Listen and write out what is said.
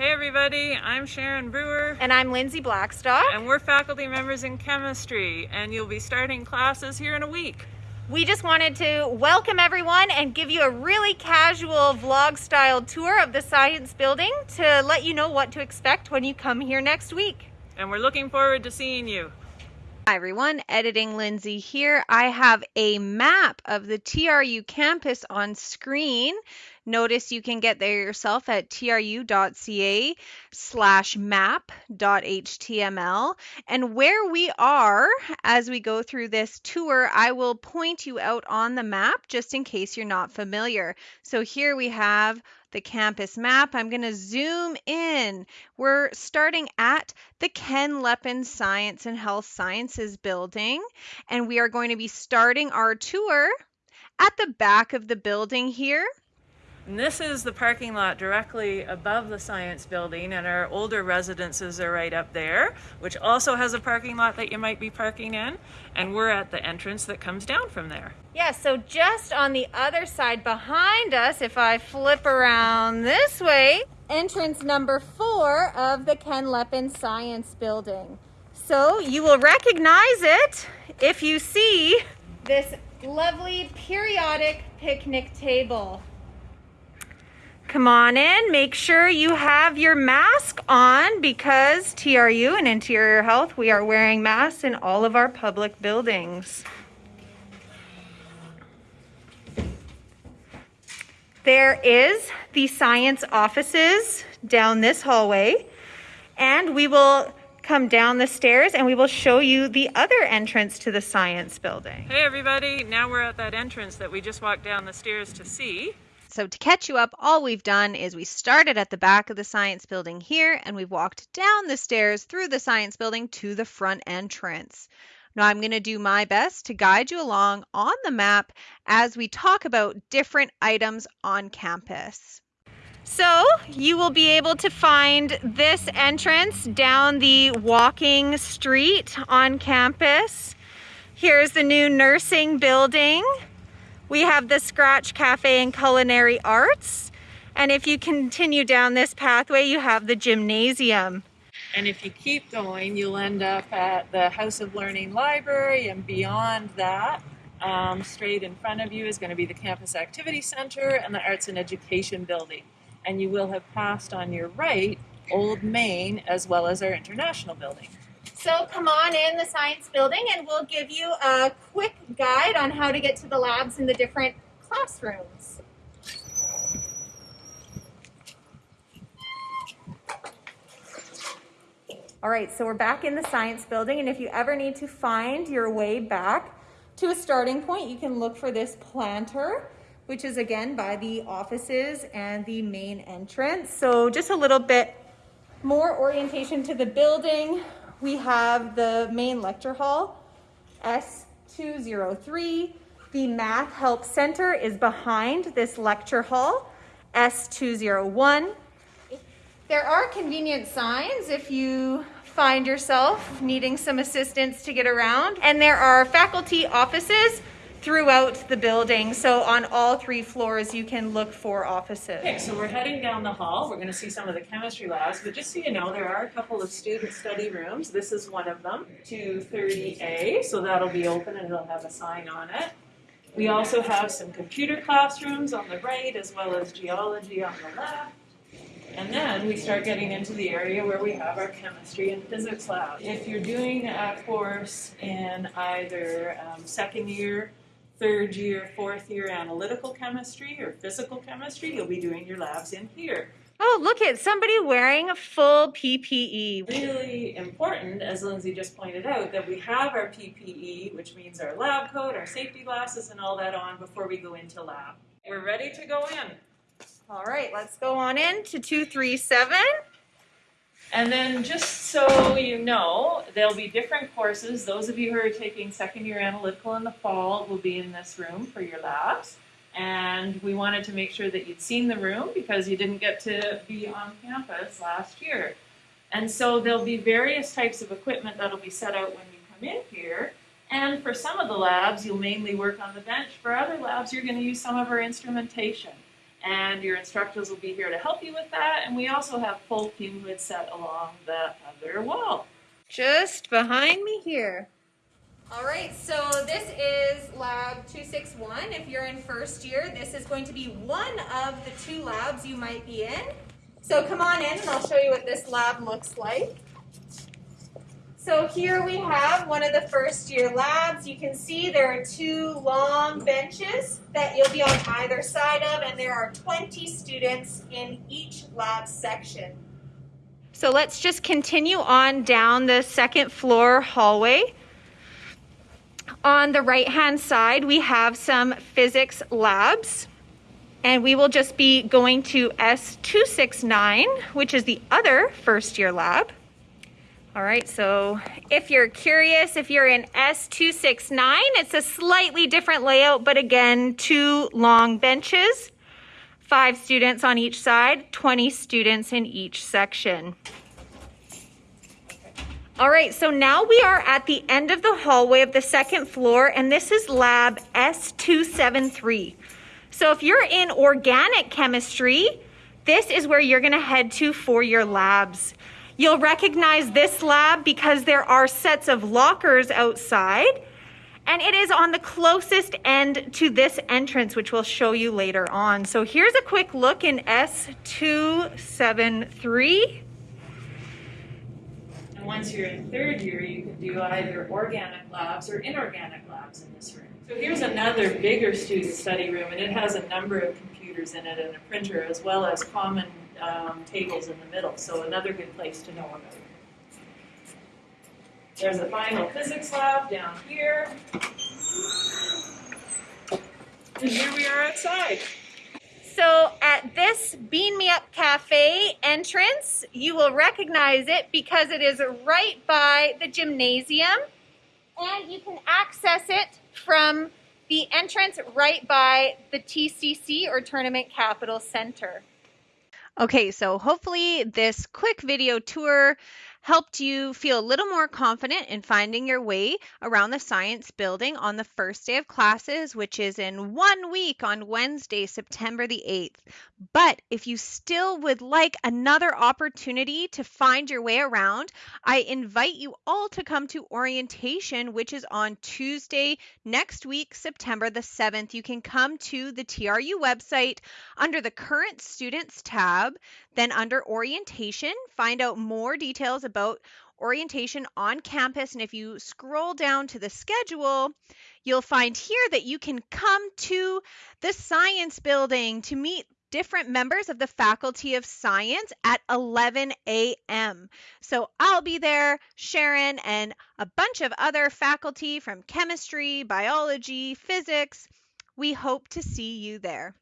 Hey everybody, I'm Sharon Brewer. And I'm Lindsay Blackstock. And we're faculty members in chemistry and you'll be starting classes here in a week. We just wanted to welcome everyone and give you a really casual vlog style tour of the science building to let you know what to expect when you come here next week. And we're looking forward to seeing you. Hi everyone, editing Lindsay here. I have a map of the TRU campus on screen. Notice you can get there yourself at tru.ca slash map.html. And where we are as we go through this tour, I will point you out on the map just in case you're not familiar. So here we have the campus map. I'm going to zoom in. We're starting at the Ken Lepin Science and Health Sciences building, and we are going to be starting our tour at the back of the building here. And this is the parking lot directly above the science building and our older residences are right up there, which also has a parking lot that you might be parking in. And we're at the entrance that comes down from there. Yeah, so just on the other side behind us, if I flip around this way, entrance number four of the Ken Lepin Science Building. So you will recognize it if you see this lovely periodic picnic table. Come on in. Make sure you have your mask on because TRU and Interior Health, we are wearing masks in all of our public buildings. There is the science offices down this hallway and we will come down the stairs and we will show you the other entrance to the science building. Hey everybody, now we're at that entrance that we just walked down the stairs to see. So to catch you up, all we've done is we started at the back of the science building here and we've walked down the stairs through the science building to the front entrance. Now I'm going to do my best to guide you along on the map as we talk about different items on campus. So you will be able to find this entrance down the walking street on campus. Here's the new nursing building. We have the Scratch Cafe and Culinary Arts. And if you continue down this pathway, you have the gymnasium. And if you keep going, you'll end up at the House of Learning Library and beyond that, um, straight in front of you is going to be the Campus Activity Center and the Arts and Education Building. And you will have passed on your right Old Main as well as our International Building. So come on in the science building and we'll give you a quick guide on how to get to the labs in the different classrooms. All right, so we're back in the science building and if you ever need to find your way back to a starting point, you can look for this planter which is again by the offices and the main entrance. So just a little bit more orientation to the building we have the main lecture hall, S203. The Math Help Center is behind this lecture hall, S201. There are convenient signs if you find yourself needing some assistance to get around. And there are faculty offices throughout the building. So on all three floors, you can look for offices. Okay, so we're heading down the hall. We're going to see some of the chemistry labs, but just so you know, there are a couple of student study rooms. This is one of them, 230A, so that'll be open and it'll have a sign on it. We also have some computer classrooms on the right, as well as geology on the left. And then we start getting into the area where we have our chemistry and physics lab. If you're doing a course in either um, second year third year, fourth year analytical chemistry or physical chemistry, you'll be doing your labs in here. Oh, look at somebody wearing a full PPE. Really important, as Lindsay just pointed out, that we have our PPE, which means our lab coat, our safety glasses, and all that on before we go into lab. We're ready to go in. All right, let's go on in to 237. And then just so you know, there'll be different courses. Those of you who are taking second year analytical in the fall will be in this room for your labs. And we wanted to make sure that you'd seen the room because you didn't get to be on campus last year. And so there'll be various types of equipment that'll be set out when you come in here. And for some of the labs, you'll mainly work on the bench. For other labs, you're going to use some of our instrumentation. And your instructors will be here to help you with that. And we also have full fume hood set along the other wall. Just behind me here. All right, so this is lab 261. If you're in first year, this is going to be one of the two labs you might be in. So come on in and I'll show you what this lab looks like. So here we have one of the first year labs. You can see there are two long benches that you'll be on either side of and there are 20 students in each lab section. So let's just continue on down the second floor hallway. On the right hand side, we have some physics labs. And we will just be going to S269, which is the other first year lab. All right, so if you're curious, if you're in S269, it's a slightly different layout, but again, two long benches, five students on each side, 20 students in each section. All right, so now we are at the end of the hallway of the second floor, and this is lab S273. So if you're in organic chemistry, this is where you're gonna head to for your labs. You'll recognize this lab because there are sets of lockers outside and it is on the closest end to this entrance, which we'll show you later on. So here's a quick look in S273. And once you're in third year, you can do either organic labs or inorganic labs in this room. So here's another bigger student study room, and it has a number of computers in it and a printer, as well as common um, tables in the middle, so another good place to know about. There's a final physics lab down here. And here we are outside. So at this Bean Me Up Cafe entrance, you will recognize it because it is right by the gymnasium and you can access it from the entrance right by the TCC or Tournament Capital Center. Okay, so hopefully this quick video tour helped you feel a little more confident in finding your way around the science building on the first day of classes, which is in one week on Wednesday, September the 8th. But if you still would like another opportunity to find your way around, I invite you all to come to orientation, which is on Tuesday next week, September the 7th. You can come to the TRU website under the current students tab, then under orientation, find out more details about orientation on campus. And if you scroll down to the schedule, you'll find here that you can come to the science building to meet different members of the Faculty of Science at 11 a.m. So I'll be there, Sharon, and a bunch of other faculty from chemistry, biology, physics. We hope to see you there.